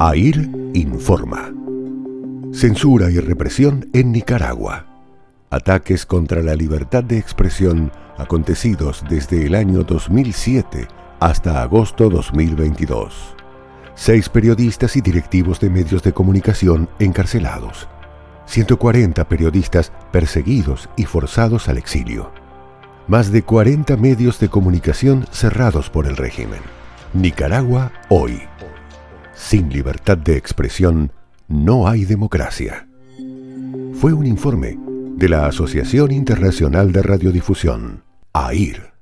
AIR informa. Censura y represión en Nicaragua. Ataques contra la libertad de expresión acontecidos desde el año 2007 hasta agosto 2022. Seis periodistas y directivos de medios de comunicación encarcelados. 140 periodistas perseguidos y forzados al exilio. Más de 40 medios de comunicación cerrados por el régimen. Nicaragua hoy. Sin libertad de expresión, no hay democracia. Fue un informe de la Asociación Internacional de Radiodifusión, AIR.